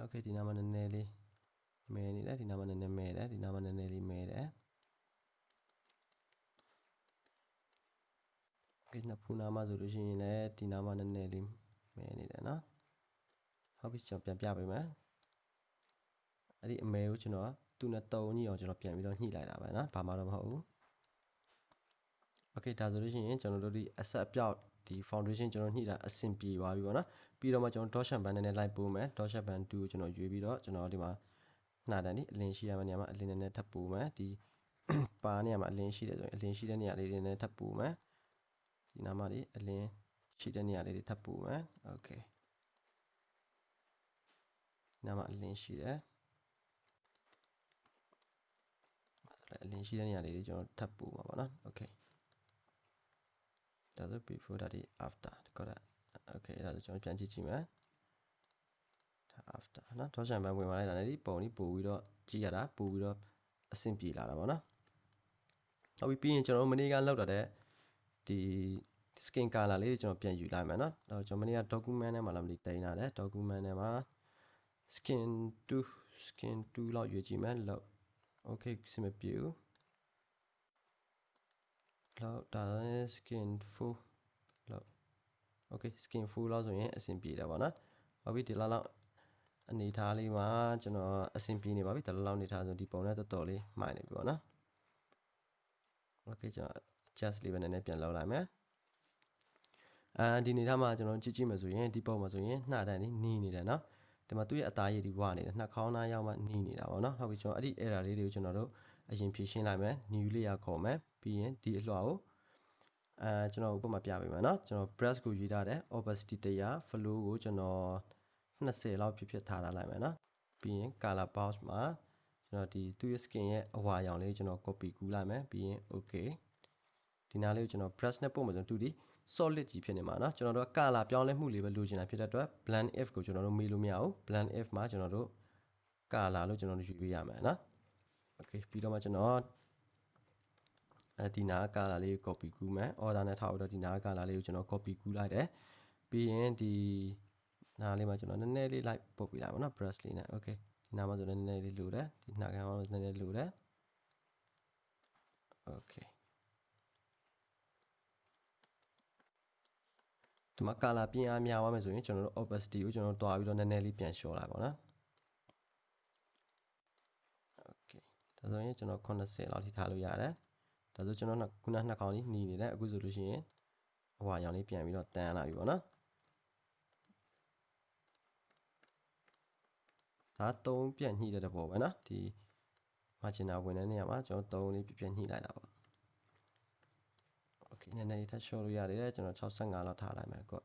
okay ဒီနားမှာနည်းနည်းလေးမဲနေတယ်ဒီနားမှာနည်းနည်းမဲတယ်ဒီနားမှာနည်းနည်းလေးမဲတယ် okay နှစ်ဖူးနားမှာဆိုလို့ရှိရင်လည်းဒီနားမှာနည်းနည်းလေးမဲနေတယ်နော်ဟုတ်ပြီကျွန်တော်ပြန်ပြပေးမယ်အဲ့ဒီအမဲကိုကျွန်တော် သူ့နဲ့တုံးကြီးအောင်ကျွန်တော်ပြန်ပြီးတော့ညှိလိုက်တာပဲเนาะဘာမှတော့မဟုတ်ဘူး Okay ဒါဆိုလို့ရှိရင်ကျွန်တော်တို့ဒီ asset အပြောက်ဒီ foundation ကျွန်တော်ညှိတာအဆင်ပြေသွားပြီပေါ့နော်ပြီးတော့မှကျွန်တော် dot shape band နဲ့လိုက်ပို့မယ် dot shape band 2ကိုကျွန်တော်ရွေးပြီးတော့ကျွန်တော်ဒီမှာနှာတန်ဒီအလင်းရှိရမယ့်နေရာမှာအလင်းနဲ့ထပ်ပို့မယ်ဒီ ပါနေရာမှာအလင်းရှိတယ်ဆိုရင်အလင်းရှိတဲ့နေရာလေးတွေနဲ့ထပ်ပို့မယ်ဒီနားမှာဒီအလင်းရှိတဲ့နေရာလေးတွေထပ်ပို့မယ် Okay ဒီနားမှာအလင်းရှိတယ် အလင်းရှိတဲ့နေရာလေးတွေကျွန်တော်ထပ်ပို့မှာပေါ့နော် Okay ဒါဆို before ဒါဒီ after ဒီကောတာ okay အဲ့ဒါဆိုကျွန်တော်ပြန်ကြည့်ကြည့်မယ်ဒါ after နော်ထောက်ချန်ပန်းဝင်လာလိုက်တာလည်းဒီပုံလေးပို့ပြီးတော့ကြည့်ရတာပို့ပြီးတော့အဆင်ပြေလာတာပေါ့နော်ဟုတ်ပြီပြီးရင်ကျွန်တော်တို့မနေ့ကလောက်တော့တဲ့ဒီ skin color လေးကျွန်တော်ပြန်ယူလိုက်မယ်နော်တော့ကျွန်တော်မနေ့က document ထဲမှာလာမလို့တင်လာတယ် document ထဲမှာ skin 2 skin 2လောက်ရွေးကြည့်မယ်လောက် okay စမပြေဘူးလောက်ဒါ skin full လောက် okay skin full လောက်ဆိုရင်အဆင်ပြေတယ်ပေါ့နော်ဟုတ်ပြီဒီလောက်လောက်အနေထားလေးမှာကျွန်တော်အဆင်ပြေနေပါပြီဒီလောက်လောက်အနေထားဆိုဒီပုံနဲ့တော်တော်လေးမှိုင်နေပြီပေါ့နော် okay ကျွန်တော် adjust လေးပဲနည်းနည်းပြန်လောက်လိုက်မယ်အဲဒီအနေထားမှာကျွန်တော်ကြည့်ကြည့်မယ်ဆိုရင်ဒီပုံမှာဆိုရင်နှာတန်းလေးနီးနေတယ်နော် ဒီမှာသူ့ရဲ့အသားရည်ဒီဝနေတယ်နှာခေါင်းသားရောက်မှနှီးနေတာပေါ့နော်ဟုတ်ပြီကျွန်တော်အဲ့ဒီ error လေးတွေကိုကျွန်တော်တို့အရင်ဖြေရှင်းလိုက်မယ် new layer ခေါ်မယ်ပြီးရင်ဒီအလွှာကိုအဲကျွန်တော်ဥပမာပြပေးမယ်နော်ကျွန်တော် brush ကိုရေးထားတယ် opacity 100 flow ကိုကျွန်တော်20လောက်ဖြစ်ဖြစ်ထားထားလိုက်မယ်နော်ပြီးရင် color box မှာကျွန်တော်ဒီသူ့ရဲ့ skin ရဲ့အဝါရောင်လေးကိုကျွန်တော် copy ကူးလိုက်မယ်ပြီးရင် okay ဒီနားလေးကိုကျွန်တော် brush နဲ့ပို့မယ်ကျွန်တော်တူဒီ 2D solid ကြီးဖြစ်နေမှာเนาะကျွန်တော်တို့က color ပြောင်းလဲမှုလေးပဲလိုချင်တာဖြစ်တဲ့အတွက် blend if ကိုကျွန်တော်တို့မေးလို့မရဘူး blend if မှာကျွန်တော်တို့ color လို့ကျွန်တော်တို့ယူပေးရမယ်เนาะ okay ပြီးတော့မှကျွန်တော်အဲဒီနာကာလာလေးကို copy ကူးမယ် order နဲ့ထားပြီးတော့ဒီနာကာလာလေးကိုကျွန်တော် copy ကူးလိုက်တယ်ပြီးရင်ဒီနာလေးမှာကျွန်တော်နည်းနည်းလေး like ပုတ်ပြလိုက်ပါတော့ brush လေးနဲ့ okay ဒီနာမှာဆိုလည်းနည်းနည်းလေးလိုတယ်ဒီနှာကန်မှာဆိုနည်းနည်းလိုတယ် okay ဒီမှာ color ပြင်အားများသွားမယ်ဆိုရင်ကျွန်တော်တို့ opacity ကိုကျွန်တော်တို့တွားပြီးတော့နည်းနည်းလေးပြန်လျှော့လိုက်ပါတော့ okay ဒါဆိုရင်ကျွန်တော်80လောက်ထိထားလို့ရတယ်ဒါဆိုကျွန်တော်ခုနနှစ်ခေါင်းလေးหนีနေတယ်အခုဆိုလို့ရှိရင်ဟိုဟာရောင်လေးပြန်ပြီးတော့တန်းလာပြီပေါ့နော်ဒါသုံးပြန်ညှိတဲ့တဘောပဲနော်ဒီ margin ဝင်တဲ့နေရာမှာကျွန်တော်သုံးလေးပြပြညှိလိုက်တာပေါ့ okay နည်းနည်းလေးထပ် show လို့ရတယ်ကျွန်တော်65လောက်ထားလိုက်မယ်ကော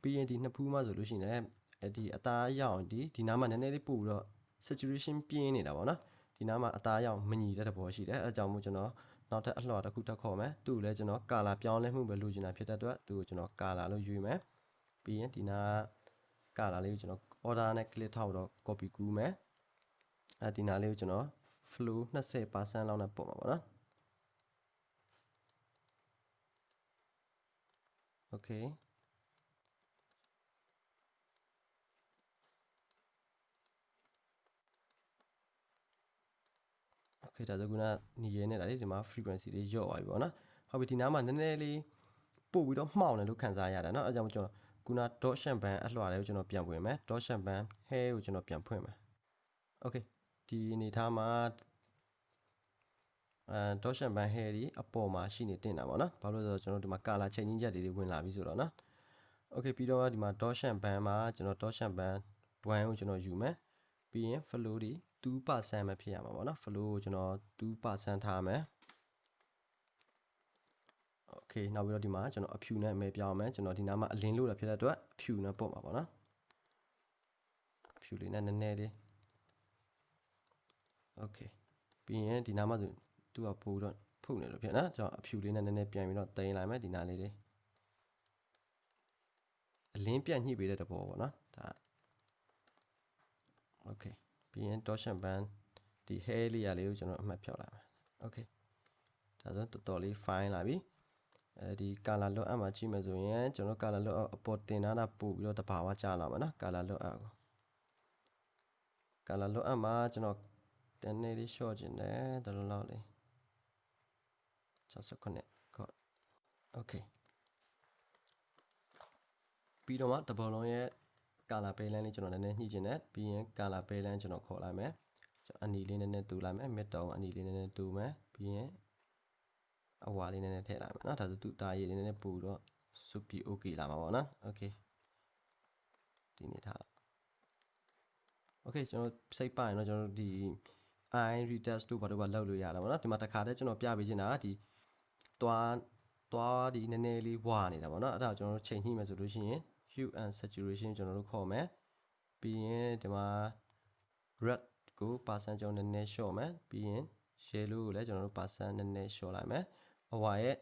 ပြီးရင်ဒီနှစ်ဖူးမှဆိုလို့ရှိရင်လည်းဒီအသားရောင်ဒီဒီနားမှာနည်းနည်းလေးပို့ပြီးတော့ saturation ပြင်းနေတာပေါ့နော်ဒီနားမှာအသားရောင်မညီတဲ့သဘောရှိတယ်အဲဒါကြောင့်မို့ကျွန်တော်နောက်ထပ်အလှော်တစ်ခုထပ်ခေါ်မယ်သူ့ကိုလည်းကျွန်တော်ကာလာပြောင်းလဲမှုပဲလိုချင်တာဖြစ်တဲ့အတွက်သူ့ကိုကျွန်တော်ကာလာလို့ယူမယ်ပြီးရင်ဒီနာကာလာလေးကိုကျွန်တော် order နဲ့ click ထောက်တော့ copy ကူးမယ်အဲဒီနာလေးကိုကျွန်တော် flow 20%လောက်နဲ့ပုံပါပေါ့နော် okay okay ဒါဆိုခုနညီရဲနေတာလေဒီမှာ frequency လေးညော့သွားပြီပေါ့နော်ဟုတ်ပြီဒီနားမှာနည်းနည်းလေးပို့ပြီးတော့မှောင်တယ်လို့ခံစားရတယ်เนาะအဲကြောင့်ကျွန်တော်ခုန dot champagne အလှော်လေးကိုကျွန်တော်ပြန်ဖွင့်မယ် dot champagne hair ကိုကျွန်တော်ပြန်ဖွင့်မယ် okay ဒီအနေထားမှာ အဲ dot champagne hair ဒီအပေါ်မှာရှိနေတင်တာပေါ့နော်ဘာလို့လဲဆိုတော့ကျွန်တော်ဒီမှာ color changing ချက်တွေဝင်လာပြီဆိုတော့နော် okay ပြီးတော့ဒီမှာ dot champagne မှာကျွန်တော် dot champagne 1ကိုကျွန်တော်ယူမယ်ပြီးရင် flow ဒီ2%ပဲဖြစ်ရမှာပေါ့နော် flow ကိုကျွန်တော်2%ထားမယ် okay နောက်ပြီးတော့ဒီမှာကျွန်တော်အဖြူနဲ့မဲပြောင်းမယ်ကျွန်တော်ဒီနားမှာအလင်းလို့တာဖြစ်တဲ့အတွက်အဖြူနဲ့ပုတ်မှာပေါ့နော်အဖြူလေးနဲ့နည်းနည်းလေး okay ပြီးရင်ဒီနားမှာဆို သူကပို့တော့ဖုတ်နေလို့ဖြစ်နော်ကျွန်တော်အဖြူလေးနဲ့နည်းနည်းပြန်ပြီးတော့တင်လိုက်မယ်ဒီနားလေးလေးအလင်းပြတ်ညှိပေးတဲ့တဘောပေါ့နော်ဒါ okay ပြီးရင် torsion band ဒီ hair layer လေးကိုကျွန်တော်အမှတ်ဖြောက်လိုက်မယ် okay ဒါဆိုတော်တော်လေး fine လာပြီအဲဒီ color look up မှာကြည့်မယ်ဆိုရင်ကျွန်တော် color look up အပေါ်တင်ထားတာပို့ပြီးတော့တဘာဝကျလာမှာနော် color look up ကို color look up မှာကျွန်တော်တန်းနေလေး short ခြင်းတယ်တလုံးလောက်လေး 69ခေါ့ okay ပြီးတော့မှတဘောလုံးရဲ့ color balance လေးကျွန်တော်နည်းနည်းညှိခြင်းတယ်ပြီးရင် color balance ကျွန်တော်ခေါ်လိုက်မယ် ကျွန်တော်အနီလေးနည်းနည်းတူလိုက်မယ် mid တုံးအနီလေးနည်းနည်းတူမယ်ပြီးရင်အဝါလေးနည်းနည်းထည့်လိုက်မယ်เนาะဒါဆိုသူ့သားရည်လေးနည်းနည်းပူတော့စုပြီး okay လာမှာပေါ့နော် okay ဒီနေထားလိုက် okay ကျွန်တော်စိတ်ပါရင်တော့ကျွန်တော်တို့ဒီ i retest တို့ဘာတို့ဘာလောက်လို့ရတာပေါ့နော်ဒီမှာတစ်ခါတည်းကျွန်တော်ပြပေးချင်တာကဒီ သွားသွားဒီနည်းနည်းလေးဝါနေတာပေါ့နော်အဲ့ဒါကိုကျွန်တော်တို့ချိန်ညှိမယ်ဆိုလို့ရှိရင် hue and saturation ကျွန်တော်တို့ခေါ်မယ်ပြီးရင်ဒီမှာ red ကို percent ကျွန်တော်နည်းနည်း short မယ်ပြီးရင် yellow ကိုလည်းကျွန်တော်တို့ percent နည်းနည်း short လိုက်မယ်အဝါရဲ့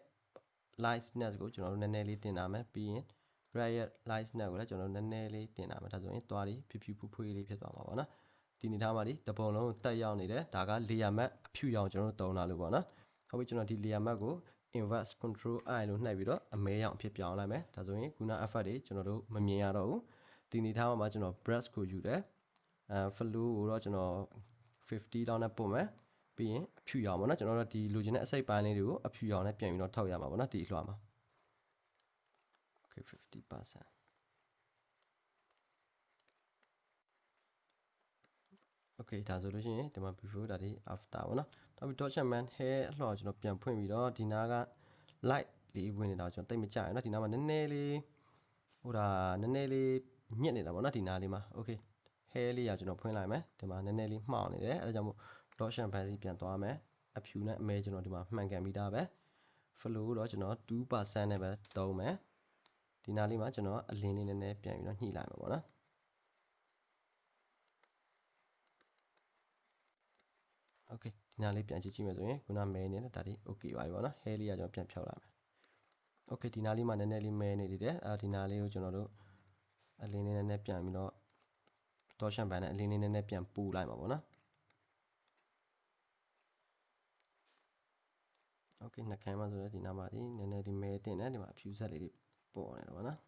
lightness ကိုကျွန်တော်တို့နည်းနည်းလေးတင်လာမယ်ပြီးရင် red ရဲ့ lightness ကိုလည်းကျွန်တော်တို့နည်းနည်းလေးတင်လာမယ်ဒါဆိုရင်သွားပြီးဖြူဖြူဖူးဖွေးလေးဖြစ်သွားမှာပေါ့နော်ဒီနေသားမှာဒီတပုံလုံးတက်ရောက်နေတယ်ဒါက layer mask အဖြူရောင်ကျွန်တော်တို့တုံးလာလို့ပေါ့နော်ဟုတ်ပြီကျွန်တော်ဒီ layer mask ကို inverse control i လို့နှိပ်ပြီးတော့အမဲရောင်အဖြစ်ပြောင်းလိုက်မယ်ဒါဆိုရင်ခုန effect တွေကျွန်တော်တို့မမြင်ရတော့ဘူးဒီနေသားမှာကျွန်တော် brush ကိုယူတယ်အဲ flow ကိုတော့ကျွန်တော်50လောက်နဲ့ပို့မယ်ပြီးရင်အဖြူရောင်ပေါ့နော်ကျွန်တော်တို့ဒီလိုချင်တဲ့အစိပ်ပိုင်းလေးတွေကိုအဖြူရောင်နဲ့ပြန်ပြီးတော့ထောက်ရမှာပေါ့နော်ဒီအလွှာမှာ okay 50% okay ဒါဆိုလို့ရှိရင်ဒီမှာ before ဒါဒီ after ပေါ့နော်နောက်ပြီး document man hair အလှော်ကျွန်တော်ပြန်ဖွင့်ပြီးတော့ဒီနားက light လေးဝင်နေတာကျွန်တော်တိတ်မကြရနော်ဒီနားမှာနည်းနည်းလေးဟိုဒါနည်းနည်းလေးညစ်နေတာပေါ့နော်ဒီနားလေးမှာ okay hair လေးရကျွန်တော်ဖွင့်လိုက်မယ်ဒီမှာနည်းနည်းလေးမှောင်နေတယ်အဲဒါကြောင့်မို့ document man စီပြန်သွားမယ်အဖြူနဲ့အမဲကျွန်တော်ဒီမှာမှန်ကန်ပြီးသားပဲ flow တော့ကျွန်တော်2%နဲ့ပဲသုံးမယ်ဒီနားလေးမှာကျွန်တော်အလင်းလေးနည်းနည်းပြန်ပြီးတော့ညှိလိုက်မှာပေါ့နော် okay ဒီနားလေးပြန်ကြည့်ကြည့်မယ်ဆိုရင်ခုနမဲနေတဲ့ဒါဒီ okay ပါပြီပေါ့နော် hair လေးကကျွန်တော်ပြန်ဖြောက်လာမယ် okay ဒီနားလေးမှာနည်းနည်းလေးမဲနေသေးတယ်အဲဒီနားလေးကိုကျွန်တော်တို့အလင်းလေးနည်းနည်းပြန်ပြီးတော့တော့ရှမ်ပန်နဲ့အလင်းလေးနည်းနည်းပြန်ပူလိုက်မှာပေါ့နော် okay နှာခမ်းမှာဆိုတော့ဒီနားမှာဒီနည်းနည်းဒီမဲတင်တယ်ဒီမှာအဖြူဆက်လေးတွေပေါ်နေတယ်ပေါ့နော်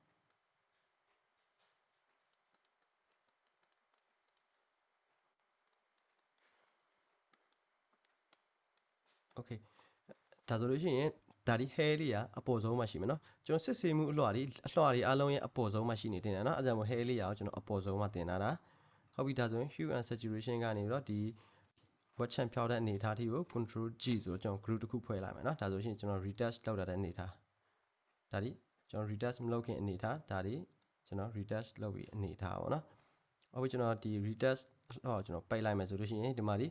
okay ဒါဆိုလို့ရှိရင်ဒါဒီ hair လေးကအပေါ်ဆုံးမှာရှိမယ်เนาะကျွန်တော်စစ်ဆေးမှုအလွှာတွေအလွှာတွေအားလုံးရဲ့အပေါ်ဆုံးမှာရှိနေတင်တယ်เนาะအဲဒါကြောင့်မို့ hair လေးရအောင်ကျွန်တော်အပေါ်ဆုံးမှာတင်တာတာဟုတ်ပြီဒါဆိုရင် hue and saturation ကနေပြီးတော့ဒီ wet champ ဖြောက်တဲ့အနေအထားထိကို control G ဆိုတော့ကျွန်တော် group တစ်ခုဖွဲ့လိုက်မယ်เนาะဒါဆိုရှင်ကျွန်တော် retouch လောက်တာတဲ့အနေအထားဒါဒီကျွန်တော် retouch မလုပ်ခင်အနေအထားဒါဒီကျွန်တော် retouch လုပ်ပြီးအနေအထားပါเนาะဟုတ်ပြီကျွန်တော်ဒီ retouch ဟောကျွန်တော်ပိတ်လိုက်မယ်ဆိုလို့ရှိရင်ဒီမှာဒီ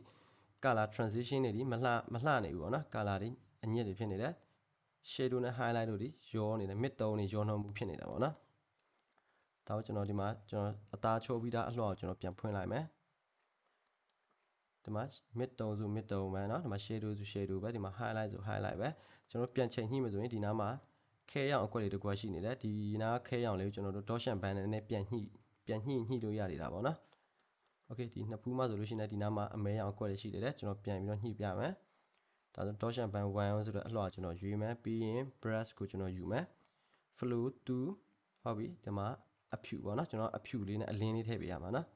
color transition တွေဒီမလှမလှနေဘူးပေါ့နော် color တွေအညစ်တွေဖြစ်နေတယ် shadow နဲ့ highlight တို့ဒီရောနေတယ် mid tone တွေရောနှောမှုဖြစ်နေတာပေါ့နော်ဒါကိုကျွန်တော်ဒီမှာကျွန်တော်အသားချိုးပြီးသားအလှော်ကိုကျွန်တော်ပြန်ဖွင့်လိုက်မယ်ဒီမှာ mid tone ဆို mid tone ပဲเนาะဒီမှာ shadow ဆို shadow ပဲဒီမှာ highlight ဆို highlight ပဲကျွန်တော်ပြန်ချိန်ညှိမယ်ဆိုရင်ဒီနားမှာခဲရောင်အကွက်တွေတကွက်ရှိနေတယ်ဒီနားခဲရောင်လေးကိုကျွန်တော်တို့ dot shan band နဲ့ပြန်ညှိပြန်ညှိညှိလို့ရနေတာပေါ့နော် okay ဒီနှစ်ဖူးမှဆိုလို့ရှိရင်ဒီနားမှာအမဲရောင်အကွက်တွေရှိတယ်လေကျွန်တော်ပြန်ပြီးတော့ညှိပြမယ်ဒါဆို dot shan band 1ဆိုတော့အလှော်ကျွန်တော်ရွေးမယ်ပြီးရင် brush ကိုကျွန်တော်ယူမယ် flow 2ဟုတ်ပြီဒီမှာအဖြူပေါ့နော်ကျွန်တော်အဖြူလေးနဲ့အလင်းလေးထည့်ပေးရမှာနော်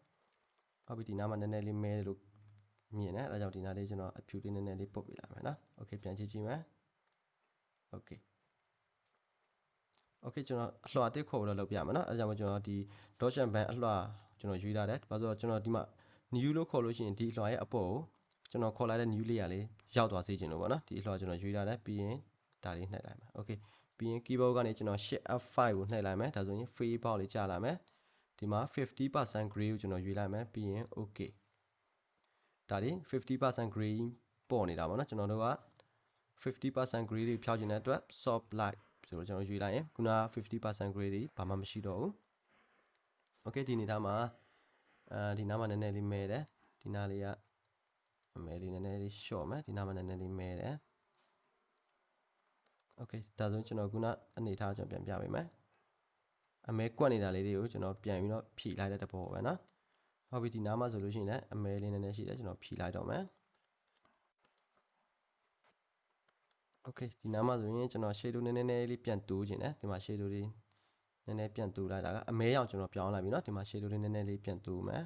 ဟုတ်ပြီဒီနားမှာနည်းနည်းလေးမဲလို့မြင်တယ်အဲဒါကြောင့်ဒီနားလေးကျွန်တော်အဖြူလေးနည်းနည်းလေးပုတ်ပေးလာမယ်နော် okay ပြန်ကြည့်ကြည့်မယ် okay okay ကျွန်တော်အလှော်တစ်ခေါ်လို့လုပ်ပြမယ်နော်အဲဒါကြောင့်ကျွန်တော်ဒီ dot shan band အလှော် ကျွန်တော်ရွေးထားတယ်ဘာလို့ဆိုတော့ကျွန်တော်ဒီမှာ new လို့ခေါ်လို့ရှိရင်ဒီအလှော်ရဲ့အပေါ်ကိုကျွန်တော်ခေါ်လိုက်တဲ့ new layer လေးရောက်သွားစေချင်လို့ပေါ့နော်ဒီအလှော်ကျွန်တော်ရွေးထားတယ်ပြီးရင်ဒါလေးနှိပ်လိုက်မယ် okay ပြီးရင် keyboard ကနေကျွန်တော် shift F5 ကိုနှိပ်လိုက်မယ်ဒါဆိုရင် free box လေးကြာလာမယ်ဒီမှာ50% gray ကိုကျွန်တော်ရွေးလိုက်မယ်ပြီးရင် okay ဒါလေး50% gray ပေါ်နေတာပေါ့နော်ကျွန်တော်တို့က50% gray တွေဖြောက်ချင်တဲ့အတွက် soft light ဆိုတော့ကျွန်တော်ရွေးလိုက်ရင်ခုနက50% gray တွေဘာမှမရှိတော့ဘူး okay ဒီနေသားမှာအဲဒီနားမှာနည်းနည်းလေးမဲတယ်ဒီနားလေးကအမဲလေးနည်းနည်းလေး short မယ်ဒီနားမှာနည်းနည်းလေးမဲတယ် okay ဒါဆိုကျွန်တော်ခုနအနေထားကျွန်တော်ပြန်ပြပေးမယ်အမဲကွက်နေတာလေးတွေကိုကျွန်တော်ပြန်ပြီးတော့ဖြီလိုက်တဲ့တဘောပဲနော်ဟုတ်ပြီဒီနားမှာဆိုလို့ရှိရင်လည်းအမဲလေးနည်းနည်းရှိတယ်ကျွန်တော်ဖြီလိုက်တော့မယ် okay ဒီနားမှာဆိုရင်ကျွန်တော် shadow နည်းနည်းလေးပြန်တိုးခြင်းတယ်ဒီမှာ shadow လေး နည်းနည်းပြန်တိုးလိုက်တာကအမဲရောင်ကျွန်တော်ပြောင်းလိုက်ပြီเนาะဒီမှာ shadow လေးနည်းနည်းလေးပြန်တိုးမယ်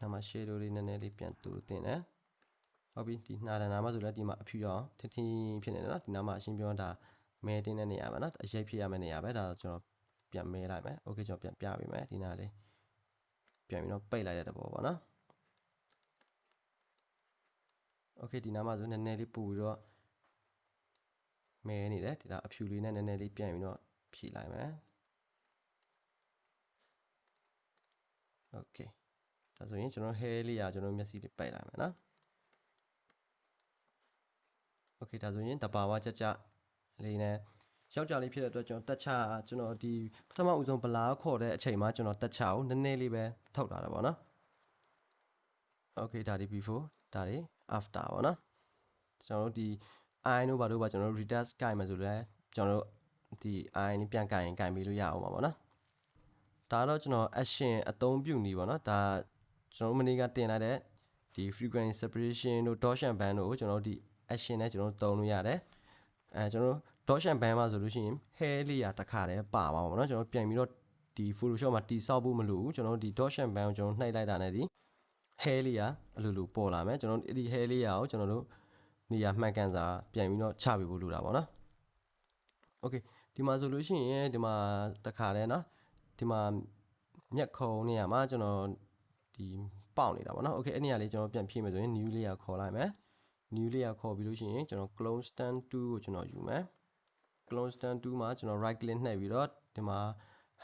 ဒီမှာ shadow လေးနည်းနည်းလေးပြန်တိုးတင်တယ် ဟုတ်ပြီဒီနှာတန်နာမှာဆိုလည်းဒီမှာအဖြူရအောင်ထင်းထင်းဖြစ်နေတယ်နော်ဒီနားမှာအရှင်းပြောတာမဲတင်းတဲ့နေရာပဲနော်အရေးဖြစ်ရမယ့်နေရာပဲဒါကျွန်တော်ပြန်မဲလိုက်မယ်โอเคကျွန်တော်ပြန်ပြပေးမယ်ဒီနားလေး ပြန်ပြီးတော့ပိတ်လိုက်တဲ့သဘောပေါ့နော်โอเคဒီနားမှာဆိုနည်းနည်းလေးပူပြီးတော့မဲနေတယ်ဒီဒါအဖြူလေးနဲ့နည်းနည်းလေးပြန်ပြီးတော့ဖြည့်လိုက်မယ်โอเคဒါဆိုရင်ကျွန်တော် hair လေးရာကျွန်တော်မျက်စိလေးပိတ်လိုက်မယ်နော်โอเคဒါဆိုရင်တဘာဝကြကြလေးနဲ့ ယောက်ျားလေးဖြစ်တဲ့အတွက်ကျွန်တော်တက်ချကျွန်တော်ဒီပထမဦးဆုံးဗလာခေါ်တဲ့အချိန်မှာကျွန်တော်တက်ချကိုနည်းနည်းလေးပဲထုတ်လာတာပေါ့နော် Okay ဒါဒီ before ဒါဒီ after ပေါ့နော်ကျွန်တော်တို့ဒီ i တို့ဘာတို့ပါကျွန်တော်တို့ retest ကင်မယ်ဆိုလဲကျွန်တော်တို့ဒီ i လေးပြန်ကင်ရင်ကင်ပြီးလို့ရအောင်ပါပေါ့နော်ဒါတော့ကျွန်တော် action အသုံးပြုနေပေါ့နော်ဒါကျွန်တော်တို့မနေ့ကတင်လိုက်တဲ့ဒီ frequency separation တို့ torsion band တို့ကိုကျွန်တော်တို့ဒီ action နဲ့ကျွန်တော်တို့သုံးလို့ရတယ်အဲကျွန်တော်တို့ torsion band မှာဆိုလို့ရှိရင် hair လေးရတစ်ခါတည်းပါပါပါเนาะကျွန်တော်ပြန်ပြီးတော့ဒီ photoshop မှာတိဆောက်ဖို့မလိုဘူးကျွန်တော်တို့ဒီ torsion band ကိုကျွန်တော်နှိုက်လိုက်တာနဲ့ဒီ hair လေးရအလိုလိုပေါ်လာမယ်ကျွန်တော်တို့ဒီ hair လေးရကိုကျွန်တော်တို့နေရာမှန်ကန်စွာပြန်ပြီးတော့ချပေးဖို့လိုတာပေါ့နော် okay ဒီမှာဆိုလို့ရှိရင်ဒီမှာတစ်ခါတည်းเนาะဒီမှာမျက်ခုံနေရာမှာကျွန်တော်ဒီပေါက်နေတာပေါ့နော် okay အဲ့နေရာလေးကျွန်တော်ပြန်ဖြည့်မယ်ဆိုရင် new layer ခေါ်လိုက်မယ် new layer ခေါ်ပြီးလို့ရှိရင်ကျွန်တော် clone stand 2ကိုကျွန်တော်ယူမယ် clone stand 2မှာကျွန်တော် right click နှိပ်ပြီးတော့ဒီမှာ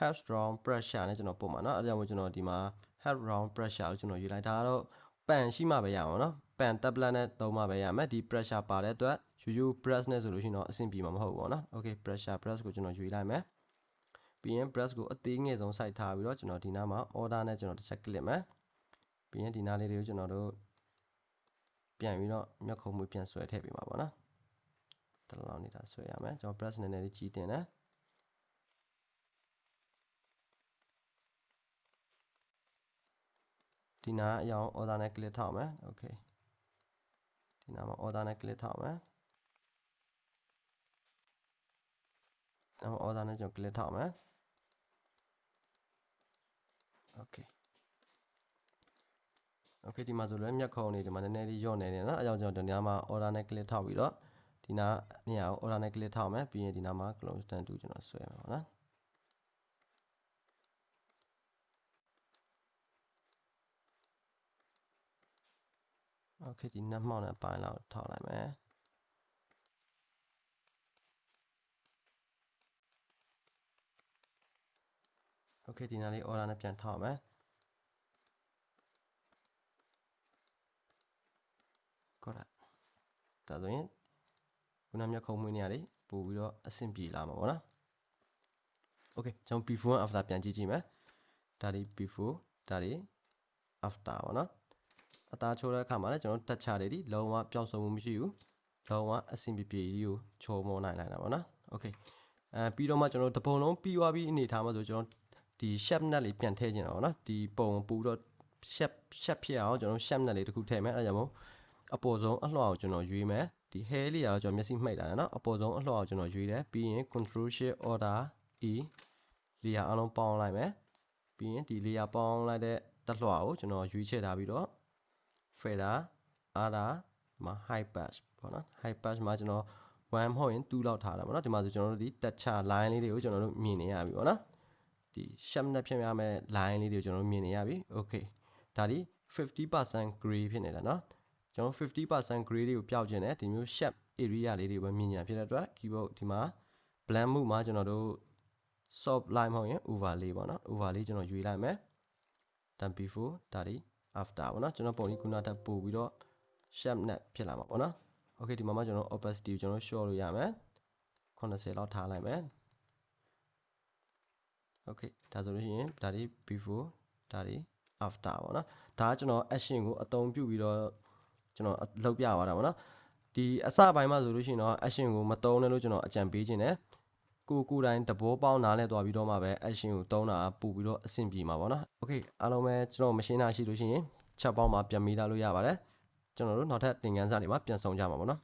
half round pressure နဲ့ကျွန်တော်ပုံမှာเนาะအဲဒါကြောင့်မို့ကျွန်တော်ဒီမှာ half round pressure ကိုကျွန်တော်ယူလိုက်ဒါကတော့ပန်ရှိမှပဲရအောင်เนาะပန် tablet နဲ့သုံးမှပဲရမယ်ဒီ pressure ပါတဲ့အတွက် ယူ press နဲ့ဆိုလို့ရှိရင်တော့အဆင်ပြေမှာမဟုတ်ဘူးပေါ့เนาะ okay pressure press ကိုကျွန်တော်ယူလိုက်မယ်ပြီးရင် press ကိုအသေးငယ်ဆုံးစိုက်ထားပြီးတော့ကျွန်တော်ဒီနားမှာ order နဲ့ကျွန်တော်တစ်ချက် click မယ်ပြီးရင်ဒီနားလေးတွေကိုကျွန်တော်တို့ပြန်ပြီးတော့မျက်ခုံးမွေးပြန်ဆွဲထည့်ပေးမှာပေါ့နော် တလောက်နေတာဆွဲရမယ်ကျွန်တော် press နည်းနည်းလေးကြီးတင်တယ်ဒီနားအရောင် order နဲ့ click ထောက်မယ် okay ဒီနားမှာ order နဲ့ click ထောက်မယ်နောက် order နဲ့ကျွန်တော် click ထောက်မယ် okay okay ဒီမှာဆိုလည်းမျက်ခုံးနေဒီမှာနည်းနည်းလေးညော့နေတယ်နော်အဲကြောင့်ကျွန်တော်ဒီနားမှာ order နဲ့ click ထောက်ပြီးတော့ ဒီနားနေရာကို order နဲ့ click ထောက်မယ်ပြီးရင်ဒီနားမှာ close stand 2ကျွန်တော်ဆွဲမယ်ပေါ့နော် okay ဒီနက်မှောက်နဲ့ပိုင်းလောက်ထောက်လိုက်မယ် okay ဒီနားလေး order နဲ့ပြန်ထောက်မယ်ကောတာဒါဆိုရင် ခုနမျက်ခုံးမွေးနေရလေပို့ပြီးတော့အဆင်ပြေလာမှာပေါ့နော် okay ကျွန်တော် before and after ပြန်ကြည့်ကြည့်မယ်ဒါဒီ before ဒါဒီ after ပေါ့နော်အသားချိုးတဲ့အခါမှာလည်းကျွန်တော်တက်ချတယ်ဒီလုံးဝပျောက်ဆုံးမှုမရှိဘူးလုံးဝအဆင်ပြေပြေကြီးကိုချိုးမောနိုင်လိုက်တာပေါ့နော် okay အဲပြီးတော့မှကျွန်တော်တပုံလုံးပြီးသွားပြီးအနေထားမှာဆိုကျွန်တော်ဒီ shape net လေးပြန်ထည့်ခြင်းတော့ဗောနော်ဒီပုံပူတော့ shape shape ဖြစ်အောင်ကျွန်တော် shape net လေးတစ်ခုထည့်မယ်အဲဒါကြောင့်မို့အပေါ်ဆုံးအလှော်ကိုကျွန်တော်ရွေးမယ် ဒီ hair လေးကတော့ကျွန်တော်မျက်စိမှိတ်တာနော်အပေါ်ဆုံးအလှော်ကိုကျွန်တော်ရွေးတယ်ပြီးရင် control shift order e layer အလုံးပေါင်းလိုက်မယ်ပြီးရင်ဒီ layer ပေါင်းလိုက်တဲ့တက်လှော်ကိုကျွန်တော်ရွေးချယ်ထားပြီးတော့ fader ada မှာ high pass ပေါ့နော် high pass မှာကျွန်တော်1မဟုတ်ရင်2လောက်ထားတာပေါ့နော်ဒီမှာဆိုကျွန်တော်တို့ဒီ touch line လေးတွေကိုကျွန်တော်တို့မြင်နေရပြီပေါ့နော်ဒီ sharp နဲ့ဖြစ်ရမယ့် line လေးတွေကိုကျွန်တော်တို့မြင်နေရပြီ okay ဒါဒီ50% gray ဖြစ်နေတာเนาะ ကျွန်တော်50% gray တွေကိုပျောက်ခြင်းနဲ့ဒီမျိုး sharp area လေးတွေပဲမြင်နေတာဖြစ်တဲ့အတွက် keyboard ဒီမှာ blend မှုမှာကျွန်တော်တို့ soft line မဟုတ်ရင် overlay ပေါ့နော် overlay ကျွန်တော်ရွေးလိုက်မယ် then before ဒါဒီ after ပေါ့နော်ကျွန်တော်ပုံကြီးခုနတက်ပို့ပြီးတော့ sharp နဲ့ဖြစ်လာမှာပေါ့နော် okay ဒီမှာမှကျွန်တော် opacity ကိုကျွန်တော် short လို့ရမယ်80လောက်ထားလိုက်မယ် okay ဒါဆိုလို့ရှိရင်ဒါဒီ before ဒါဒီ after ပေါ့နော်ဒါကကျွန်တော် action ကိုအသုံးပြုပြီးတော့ ကျွန်တော်လုပ်ပြသွားတာပေါ့နော်ဒီအစပိုင်းမှာဆိုလို့ရှိရင်တော့ action ကိုမသုံးနဲ့လို့ကျွန်တော်အကြံပေးခြင်းတယ်ကိုကိုတိုင်းတဘောပေါင်းနားလဲသွားပြီးတော့မှပဲ action ကိုသုံးတာပူပြီးတော့အဆင်ပြေမှာပေါ့နော် okay အားလုံးပဲကျွန်တော်မရှင်းတာရှိလို့ရှိရင်ချက်ပေါင်းမှာပြန်မိလာလို့ရပါတယ်ကျွန်တော်တို့နောက်ထပ်သင်ခန်းစာတွေမှာပြန်ဆောင်ကြမှာပေါ့နော်